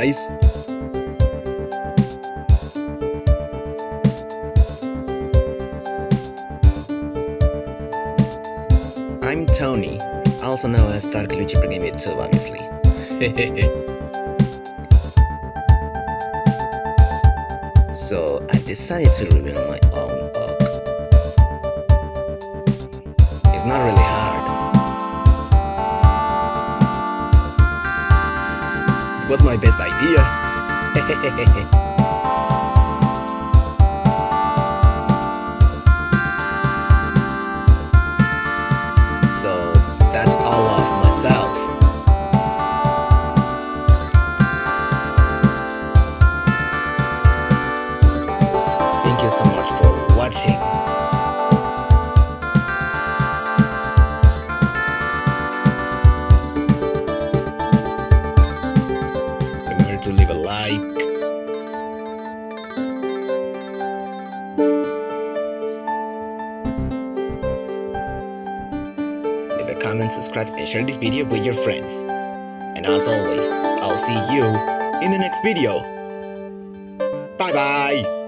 guys! I'm Tony, also known as Dark Luchi Game YouTube, obviously. so I decided to reveal my own book. It's not really hard. Was my best idea. so that's all of myself. Thank you so much for watching. Comment, subscribe, and share this video with your friends. And as always, I'll see you in the next video. Bye bye!